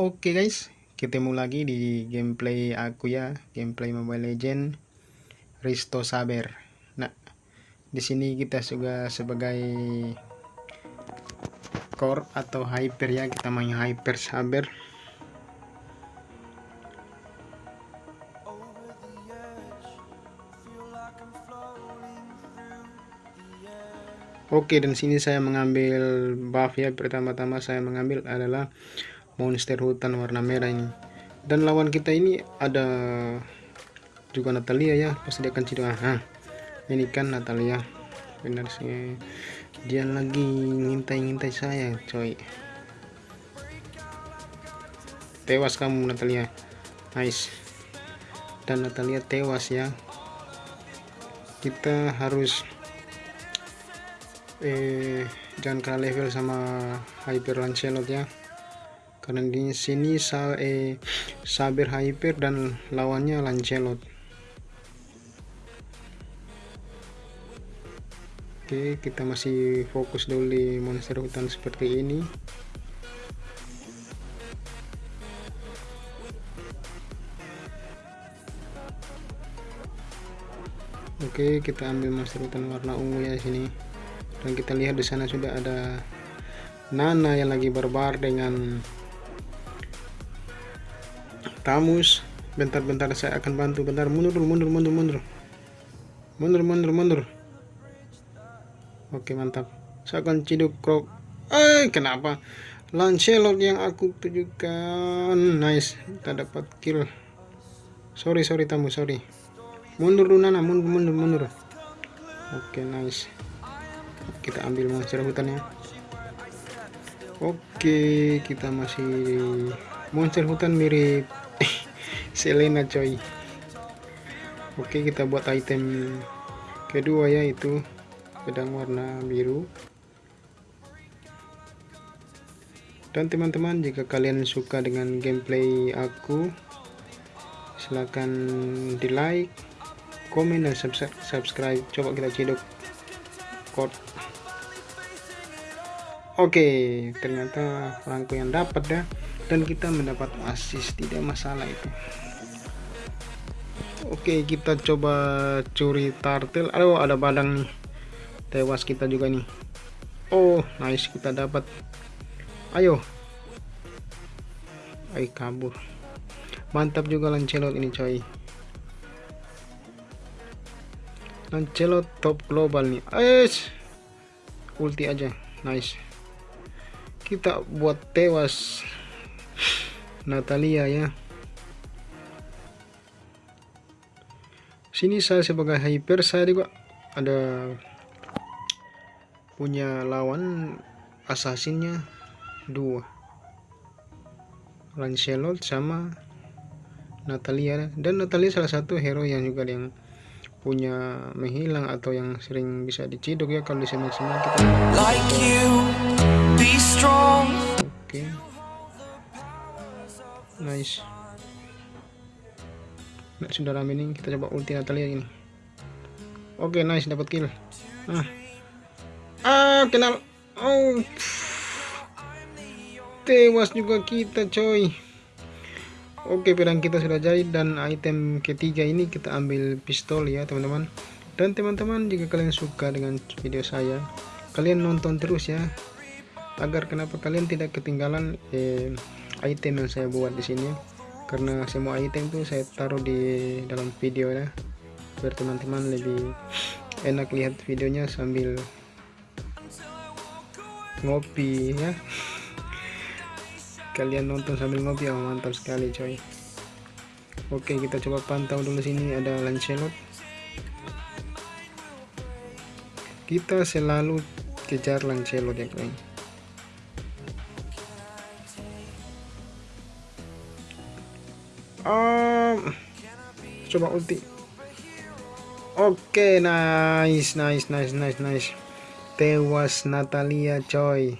Oke guys, ketemu lagi di gameplay aku ya, gameplay Mobile Legend Risto Saber. Nah, di sini kita juga sebagai core atau hyper ya, kita main hyper Saber. Oke, dan sini saya mengambil buff ya. Pertama-tama saya mengambil adalah monster hutan warna merah ini. Dan lawan kita ini ada juga Natalia ya pasti dia akan ciduk ah. Ini kan Natalia. Benar sih. Dia lagi ngintai-ngintai saya coy. Tewas kamu Natalia. Nice. Dan Natalia tewas ya. Kita harus eh jangan kalah level sama Hyper Lancelot ya karena di sini sa eh, Saber Hyper dan lawannya Lancelot oke kita masih fokus dulu di monster hutan seperti ini Oke, kita ambil monster hutan warna ungu ya sini. Dan kita lihat di sana sudah ada Nana yang lagi barbar dengan Tamus bentar-bentar saya akan bantu. Bentar mundur mundur mundur mundur. Mundur mundur mundur. Oke mantap. Saya akan ciduk krok. Eh kenapa? Lancelot yang aku tujukan. Nice. Kita dapat kill. Sorry sorry tamu sorry. Mundur nana. Mundur mundur mundur. Oke nice. Kita ambil monster hutan ya. Oke kita masih monster hutan mirip Selena coy. Oke kita buat item kedua yaitu pedang warna biru. Dan teman-teman jika kalian suka dengan gameplay aku silahkan di like komen dan subscribe. Coba kita ciduk code oke ternyata perangko yang dapat ya dan kita mendapat assist tidak masalah itu. Oke kita coba curi turtle aduh ada badang nih. Tewas kita juga nih. Oh nice kita dapat. Ayo. Ayo kabur. Mantap juga Lancelot ini coy. Lancelot top global nih. Es ulti aja. Nice. Kita buat tewas Natalia ya sini saya sebagai hyper saya juga ada punya lawan assassinnya dua Lancelot sama Natalia dan Natalia salah satu hero yang juga yang punya menghilang atau yang sering bisa diciduk ya kalau di semua kita like you, be strong. oke okay. Nice. Nah, sudah rame nih kita coba ulti Natalia ini. Oke okay, nice dapat kill. Ah. Ah kenal oh tewas juga kita coy. Oke pedang kita sudah jadi dan item ketiga ini kita ambil pistol ya teman-teman. Dan teman-teman jika kalian suka dengan video saya kalian nonton terus ya. Agar kenapa kalian tidak ketinggalan eh, item yang saya buat di sini. Karena semua item tuh saya taruh di dalam video ya biar teman-teman lebih enak lihat videonya sambil ngopi ya. Kalian nonton sambil ngopi ya mantap sekali coy. Oke kita coba pantau dulu sini ada Lancelot. Kita selalu kejar Lancelot ya coy um, coba ulti. Oke okay, nice nice nice nice nice. Tewas Natalia coy.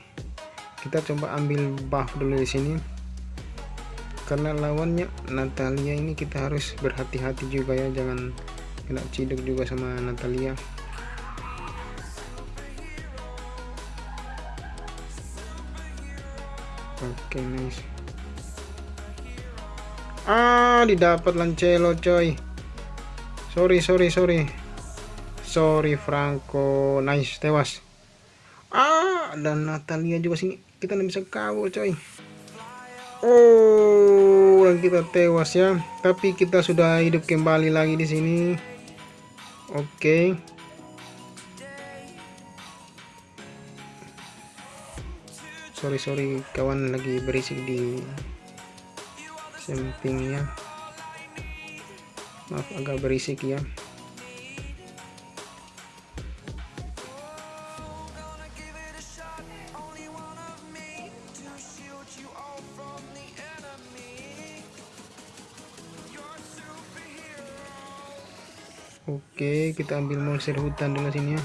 Kita coba ambil buff dulu di sini. Karena lawannya Natalia ini kita harus berhati-hati juga ya. Jangan kena ciduk juga sama Natalia. Oke okay, nice ah didapat Lancelo coy. Sorry sorry sorry. Sorry Franco. Nice tewas. Ah dan Natalia juga sini. Kita nggak bisa kabur coy. Oh dan kita tewas ya. Tapi kita sudah hidup kembali lagi di sini. Oke. Okay. sorry sorry kawan lagi berisik di sampingnya maaf agak berisik ya Oke, kita ambil monster hutan dulu sini ya.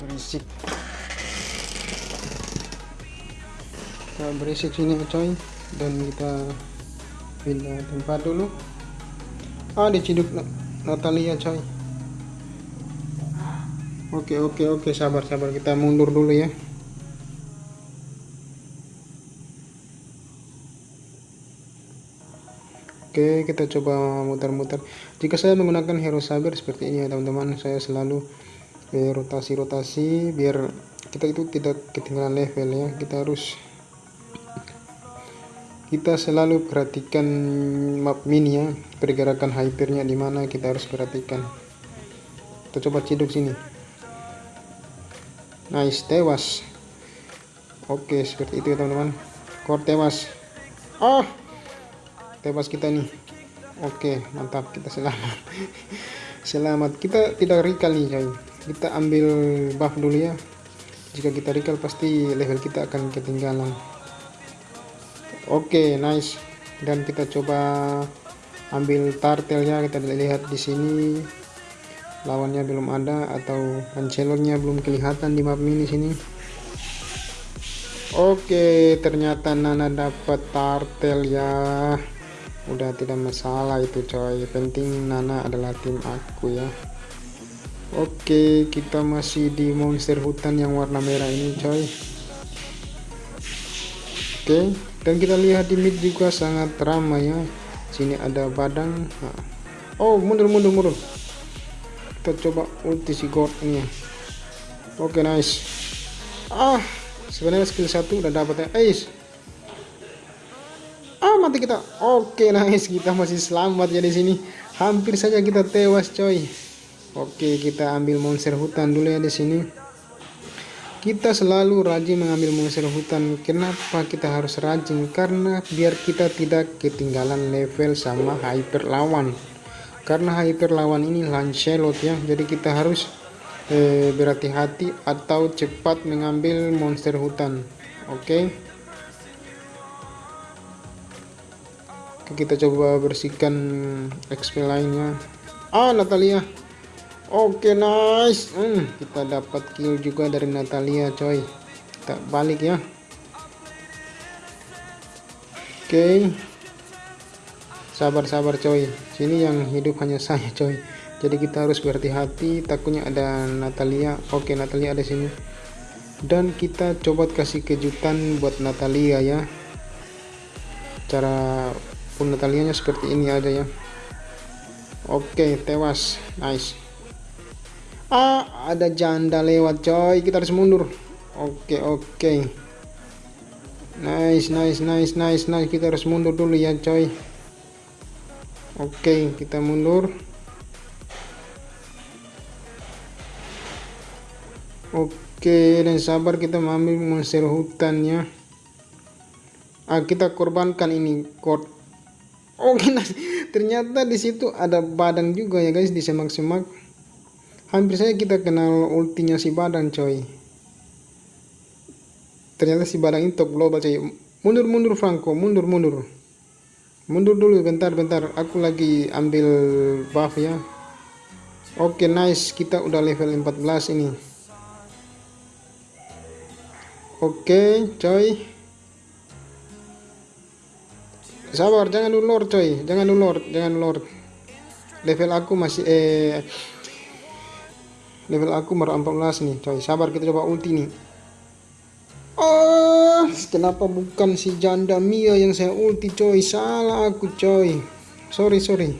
berisik. Kita berisik sini coy dan kita pindah tempat dulu. Ah, diciduk Natalia coy. Oke, oke, oke, sabar, sabar. Kita mundur dulu ya. Oke kita coba muter-muter jika saya menggunakan hero saber seperti ini ya teman-teman saya selalu eh, rotasi-rotasi biar kita itu tidak ketinggalan level ya kita harus kita selalu perhatikan map mini ya pergerakan hypernya di mana kita harus perhatikan. Kita coba ciduk sini. Nice tewas. Oke seperti itu ya teman-teman. Core tewas. Oh tewas kita nih. Oke mantap. Kita selamat. Selamat. Kita tidak recall nih coy kita ambil buff dulu ya. Jika kita recall pasti level kita akan ketinggalan oke nice. Dan kita coba ambil tartelnya kita lihat di sini. Lawannya belum ada atau ancelornya belum kelihatan di map mini sini. Oke ternyata Nana dapat tartel ya. Udah tidak masalah itu coy. Penting Nana adalah tim aku ya. Oke kita masih di monster hutan yang warna merah ini coy. Oke dan kita lihat di mid juga sangat ramai ya. Sini ada badang. Oh mundur mundur mundur. Kita coba ulti si god Oke nice. Ah sebenarnya skill satu udah dapat ya. Ais ah mati kita. Oke nice. Kita masih selamat ya di sini. Hampir saja kita tewas coy. Oke kita ambil monster hutan dulu ya di sini kita selalu rajin mengambil monster hutan. Kenapa kita harus rajin? Karena biar kita tidak ketinggalan level sama hyper lawan karena hyper lawan ini Lancelot ya. Jadi kita harus eh, berhati-hati atau cepat mengambil monster hutan. Oke? Okay? kita coba bersihkan XP lainnya. Ah Natalia oke okay, nice. Hmm, kita dapat kill juga dari Natalia coy. Kita balik ya. Oke. Okay. sabar-sabar coy. Sini yang hidup hanya saya coy. Jadi kita harus berhati-hati. Takutnya ada Natalia. Oke okay, Natalia ada sini. Dan kita coba kasih kejutan buat Natalia ya. Cara pun Natalianya seperti ini aja ya. Oke tewas. Nice ah ada janda lewat coy. Kita harus mundur. Oke oke. Nice nice nice nice nice. Kita harus mundur dulu ya coy. Oke kita mundur. Oke dan sabar kita mengambil monster hutannya. Ah kita korbankan ini kod oke nah, ternyata di situ ada badan juga ya guys di semak-semak hampir saja kita kenal ultinya si badan coy. Ternyata si badan itu global coy. Mundur mundur Franco. Mundur mundur. Mundur dulu bentar bentar. Aku lagi ambil buff ya. Oke nice. Kita udah level 14 ini. Oke coy. Sabar jangan dulu lord coy. Jangan dulu jangan lord level aku masih eh level aku baru 14 nih coy sabar kita coba ulti nih Oh, kenapa bukan si janda Mia yang saya ulti coy? Salah aku coy. Sorry, sorry.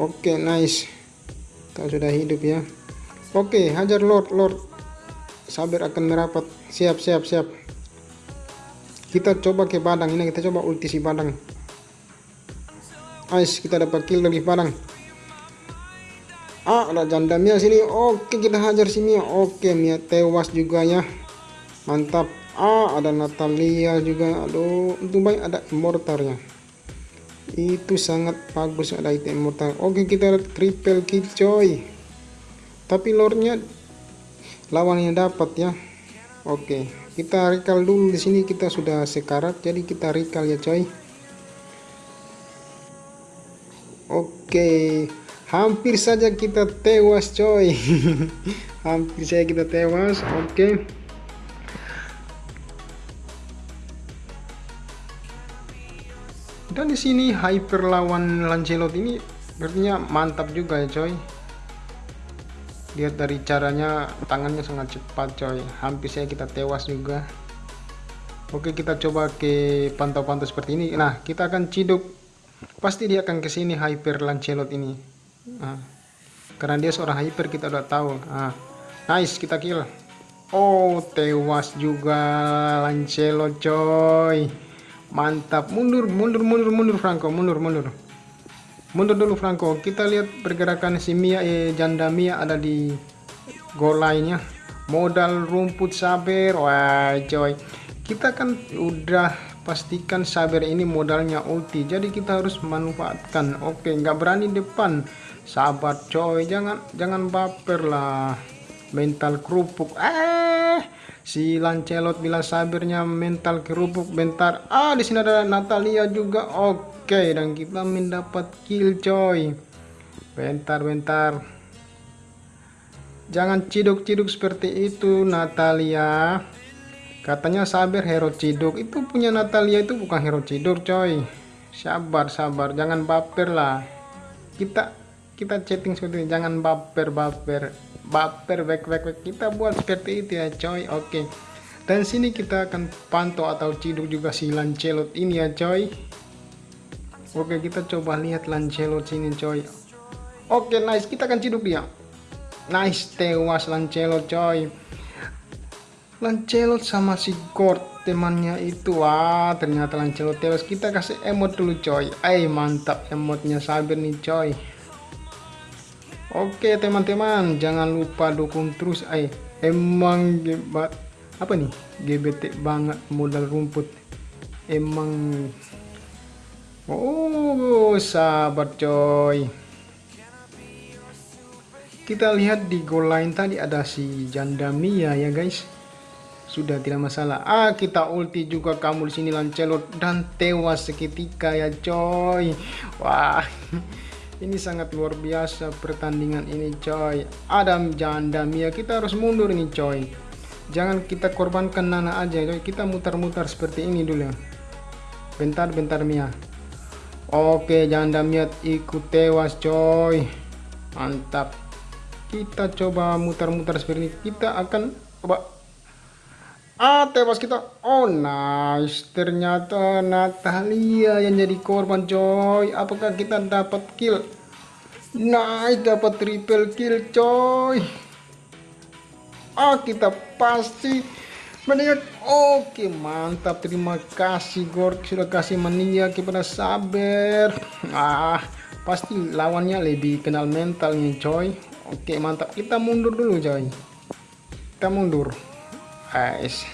Oke, okay, nice. Kau sudah hidup ya. Oke, okay, hajar Lord, Lord. Sabar akan merapat. Siap, siap, siap. Kita coba ke badang. Ini kita coba ulti si badang. Nice, kita dapat kill dari badang. Ah, ada janda Mia sini. Oke, kita hajar si Mia. Oke, Mia tewas juga ya. Mantap. Ah ada Natalia juga. Aduh untung baik ada immortalnya. Itu sangat bagus ada item immortal. Oke kita triple kill coy. Tapi lordnya lawannya dapat ya. Oke kita recall dulu di sini. Kita sudah sekarat jadi kita recall ya coy. Oke hampir saja kita tewas coy. Hampir saja kita tewas oke. Dan di sini hyper lawan Lancelot ini berarti mantap juga ya coy. Lihat dari caranya tangannya sangat cepat coy. Hampir saya kita tewas juga. Oke kita coba ke pantau-pantau seperti ini. Nah kita akan ciduk. Pasti dia akan ke sini hyper Lancelot ini nah, karena dia seorang hyper kita udah tahu. Nah, nice kita kill. Oh tewas juga Lancelot coy. Mantap. Mundur mundur mundur mundur Franco. Mundur mundur. Mundur dulu Franco. Kita lihat pergerakan si Mia eh, janda Mia ada di gol lainnya modal rumput saber. Wah coy. Kita kan udah pastikan saber ini modalnya ulti. Jadi kita harus manfaatkan. Oke nggak berani depan sabar coy jangan jangan baper lah. Mental kerupuk. Eh si Lancelot bila sabirnya mental kerupuk. Bentar. Ah di sini ada Natalia juga. Oke dan kita mendapat kill coy. Bentar bentar. Jangan ciduk-ciduk seperti itu Natalia. Katanya sabar hero ciduk. Itu punya Natalia itu bukan hero ciduk coy. Sabar sabar. Jangan baper lah. Kita kita chatting seperti ini jangan baper baper baper back back back kita buat seperti itu ya coy. Oke. Okay. dan sini kita akan pantau atau ciduk juga si Lancelot ini ya coy. Oke okay, kita coba lihat Lancelot sini coy. Oke okay, nice. Kita akan ciduk dia. Nice tewas Lancelot coy. Lancelot sama si Gord temannya itu. Wah ternyata Lancelot tewas. Kita kasih emot dulu coy. Eh mantap emotnya sabar nih coy Oke teman-teman jangan lupa dukung terus. Ay emang gebat apa nih? GBT banget modal rumput. Emang. Oh sahabat coy. Kita lihat di gol lain tadi ada si janda Mia ya guys. Sudah tidak masalah. Ah kita ulti juga kamu di sini Lancelot. Dan tewas seketika ya coy. Wah ini sangat luar biasa pertandingan ini coy. Adam janda Mia kita harus mundur ini coy. Jangan kita korbankan Nana aja coy. Kita mutar-mutar seperti ini dulu. Bentar bentar Mia. Oke janda Mia ikut tewas coy. Mantap. Kita coba mutar-mutar seperti ini. Kita akan coba ah tewas kita. Oh nice. Ternyata Natalia yang jadi korban coy. Apakah kita dapat kill? Nice dapat triple kill coy. Ah kita pasti meniak oke mantap. Terima kasih Gork. Sudah kasih meniak kepada Saber. Ah pasti lawannya lebih kenal mental nih coy. Oke mantap. Kita mundur dulu coy. Kita mundur guys.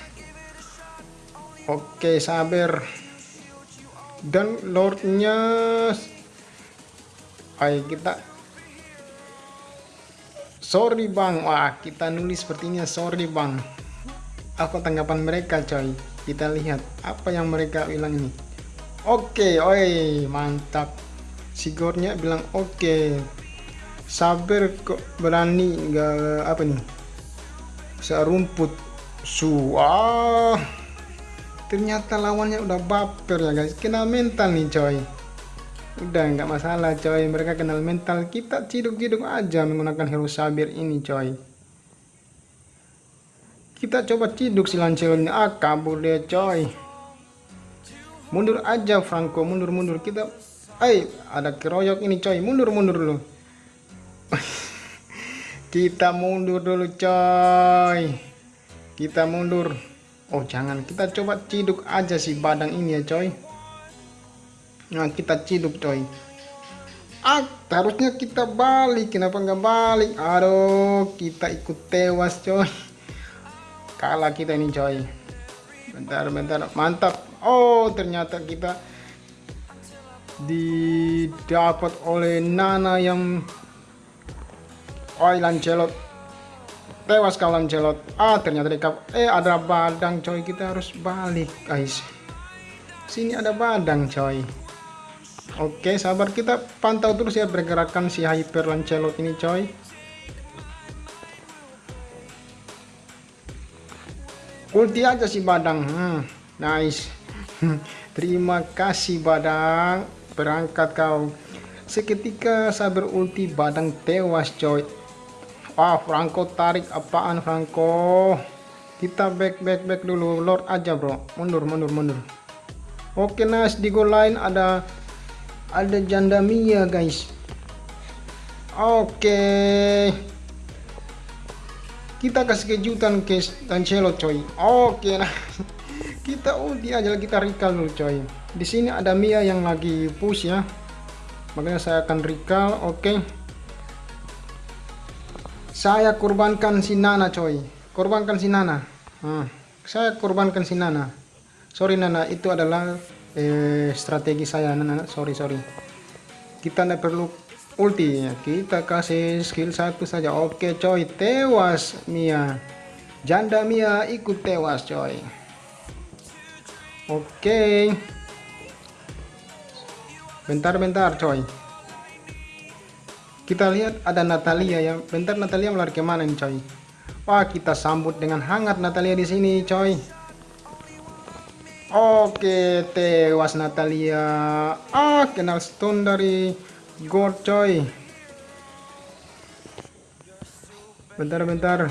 Oke sabar. Dan lordnya. Ayo kita. Sorry bang. Wah kita nulis sepertinya sorry bang. Apa tanggapan mereka coy? Kita lihat apa yang mereka bilang ini. Oke oi mantap. Sigornya bilang oke. Sabar kok berani nggak apa nih? Serumput su ah ternyata lawannya udah baper ya guys. Kenal mental nih coy. Udah nggak masalah coy. Mereka kenal mental. Kita ciduk-ciduk aja menggunakan hero sabir ini coy. Kita coba ciduk si Lancelot ah kabur dia coy. Mundur aja Franco. Mundur mundur kita ay ada keroyok ini coy. Mundur mundur dulu. Kita mundur dulu coy kita mundur. Oh jangan. Kita coba ciduk aja si badang ini ya coy. Nah kita ciduk coy. Ah harusnya kita balik. Kenapa nggak balik? Aduh kita ikut tewas coy. Kalah kita ini coy. Bentar bentar. Mantap. Oh ternyata kita didapat oleh Nana yang oh Lancelot tewas kau Lancelot ah ternyata dekap eh ada badang coy. Kita harus balik guys. Sini ada badang coy. Oke sabar. Kita pantau terus ya pergerakan si Hyper Lancelot ini coy. Ulti aja si badang. Hmm, nice. Terima kasih badang. Berangkat kau. Seketika sabar ulti badang tewas coy wah Franco? Tarik apaan Franco? Kita back back back dulu. Lord aja bro. Mundur mundur mundur. Oke nice. Di goal line ada ada janda Mia guys. Oke. Kita kasih kejutan ke Cancelo coy. Oke nah. Kita ulti aja kita recall dulu coy. Di sini ada Mia yang lagi push ya. Makanya saya akan recall. Oke saya korbankan si Nana coy. Korbankan si Nana. Hmm. saya korbankan si Nana. Sorry Nana. Itu adalah eh, strategi saya Nana. Sorry sorry. Kita tidak perlu ulti ya. Kita kasih skill satu saja. Oke coy. Tewas Mia. Janda Mia ikut tewas coy. Oke. Bentar-bentar coy kita lihat ada Natalia ya. Bentar Natalia melari ke mana nih coy? Wah kita sambut dengan hangat Natalia di sini coy. Oke tewas Natalia. Ah kenal stone dari God coy. Bentar-bentar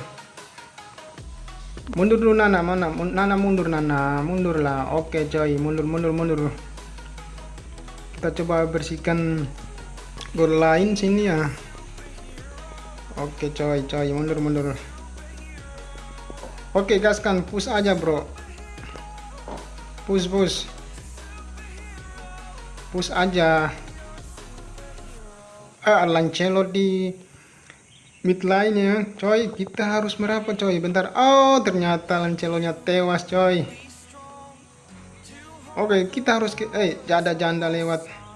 mundur dulu Nana. Mana? Nana mundur Nana. Mundur lah oke coy. Mundur mundur mundur. Kita coba bersihkan gol lain sini ya. Oke coy coy mundur mundur. Oke gaskan push aja bro. Push push. Push aja. Ah, Lancelo di mid line ya. Coy kita harus merapat coy. Bentar. Oh ternyata Lancelonya tewas coy. Oke kita harus ke eh janda janda lewat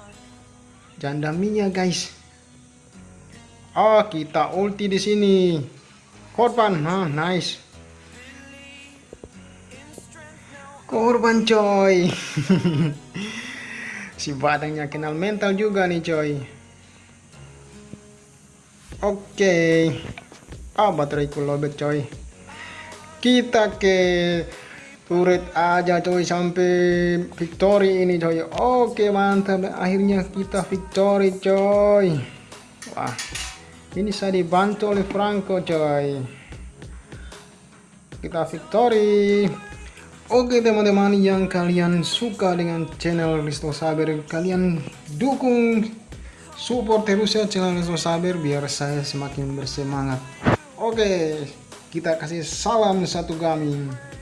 janda Mia guys oh kita ulti di sini korban ah nice korban coy si badangnya kenal mental juga nih coy Oke. Okay. Ah, bateraiku lobet coy. Kita ke turret aja coy sampai victory ini coy. Oke, mantap. Akhirnya kita victory coy. Wah. Ini saya dibantu oleh Franco coy. Kita victory. Oke teman-teman yang kalian suka dengan channel Risto Saber kalian dukung support terus ya channel Resto Saber biar saya semakin bersemangat oke kita kasih salam satu gaming